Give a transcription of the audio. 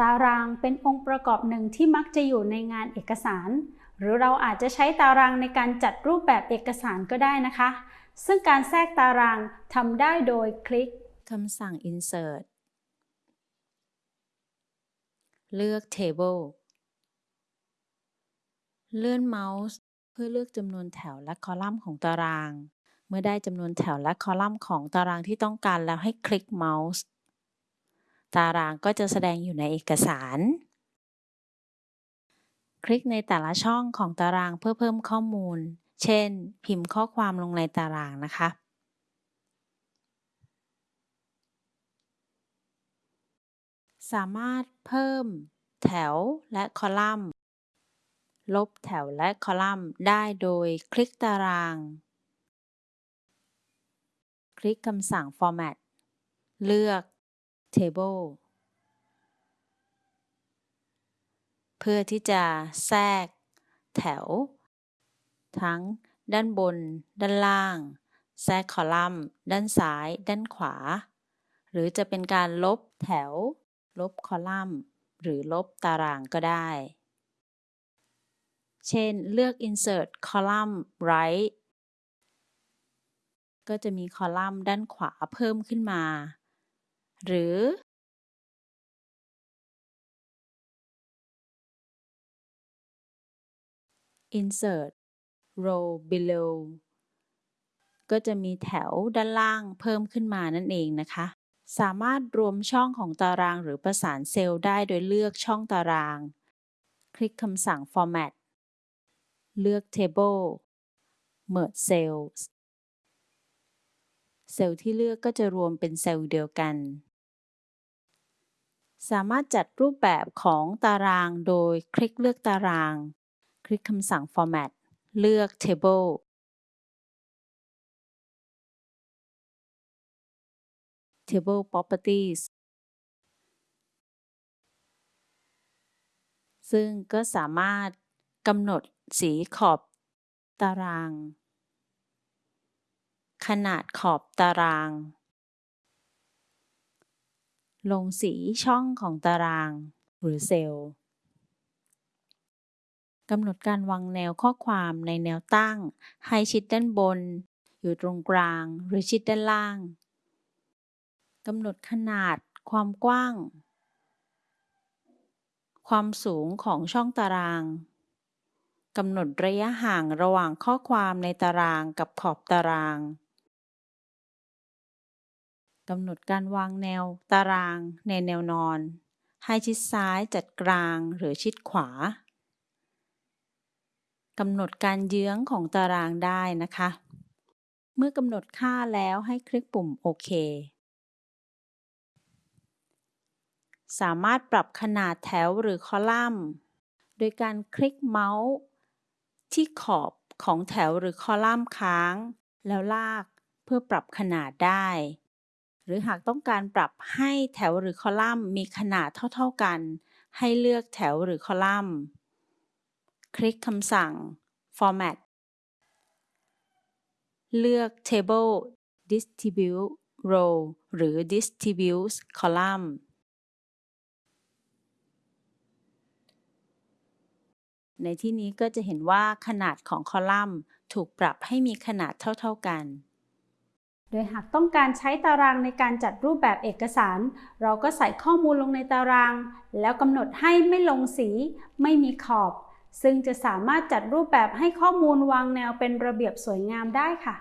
ตารางเป็นองค์ประกอบหนึ่งที่มักจะอยู่ในงานเอกสาร หรือเราอาจจะใช้ตารางในการจัดรูปแบบเอกสารก็ได้นะคะ ซึ่งการแทรกตารางทำได้โดยคลิกคำสั่ง insert เลือก table เลื่อนเมาส์เพื่อเลือกจำนวนแถวและคอลัมน์ของตาราง เมื่อได้จำนวนแถวและคอลัมน์ของตารางที่ต้องการแล้วให้คลิกเมาส์ ตารางก็จะแสดงอยู่ในเอกสาร คลิกในแต่ละช่องของตารางเพื่อเพิ่มข้อมูล เช่น พิมพ์ข้อความลงในตารางนะคะสามารถเพิ่มแถวและคอลัมน์ ลบแถวและคอลัมน์ได้โดยคลิกตาราง คลิกคำสั่ง Format เลือก Table เพื่อที่จะแทรกแถว ทั้งด้านบน ด้านล่าง แทรกคอลัมน์ ด้านซ้าย ด้านขวา หรือจะเป็นการลบแถว ลบคอลัมน์ หรือลบตารางก็ได้ เช่น เลือก insert column right ก็จะมีคอลัมน์ด้านขวาเพิ่มขึ้นมา หรือ insert row below ก็จะมีแถวด้านล่างเพิ่มขึ้นมานั่นเองนะคะ สามารถรวมช่องของตารางหรือประสานเซลล์ได้โดยเลือกช่องตาราง คลิกคำสั่ง format เลือก Table Merge Cells เซลล์ที่เลือกก็จะรวมเป็นเซลล์เดียวกัน สามารถจัดรูปแบบของตารางโดยคลิกเลือกตาราง คลิกคำสั่ง Format เลือก Table Table Properties ซึ่งก็สามารถกำหนดสีขอบตาราง ขนาดขอบตาราง ลงสีช่องของตาราง หรือเซลล์กำหนดการวางแนวข้อความในแนวตั้ง ให้ชิดด้านบน อยู่ตรงกลางหรือชิดด้านล่างกำหนดขนาด ความกว้าง ความสูงของช่องตารางกำหนดระยะห่างระหว่างข้อความในตารางกับขอบตาราง กำหนดการวางแนวตารางในแนวนอน ให้ชิดซ้ายจัดกลางหรือชิดขวากำหนดการเยื้องของตารางได้นะคะ เมื่อกำหนดค่าแล้วให้คลิกปุ่มโอเค สามารถปรับขนาดแถวหรือคอลัมน์ โดยการคลิกเมาส์ที่ขอบของแถวหรือคอลัมน์ค้าง แล้วลากเพื่อปรับขนาดได้ หรือหากต้องการปรับให้แถวหรือคอลัมน์มีขนาดเท่า ๆกัน ให้เลือกแถวหรือคอลัมน์ คลิกคำสั่ง Format เลือก Table Distribute Row หรือ Distribute Column ในที่นี้ก็จะเห็นว่าขนาดของคอลัมน์ถูกปรับให้มีขนาดเท่า ๆกัน โดยหากต้องการใช้ตารางในการจัดรูปแบบเอกสาร เราก็ใส่ข้อมูลลงในตาราง แล้วกำหนดให้ไม่ลงสี ไม่มีขอบ ซึ่งจะสามารถจัดรูปแบบให้ข้อมูลวางแนวเป็นระเบียบสวยงามได้ค่ะ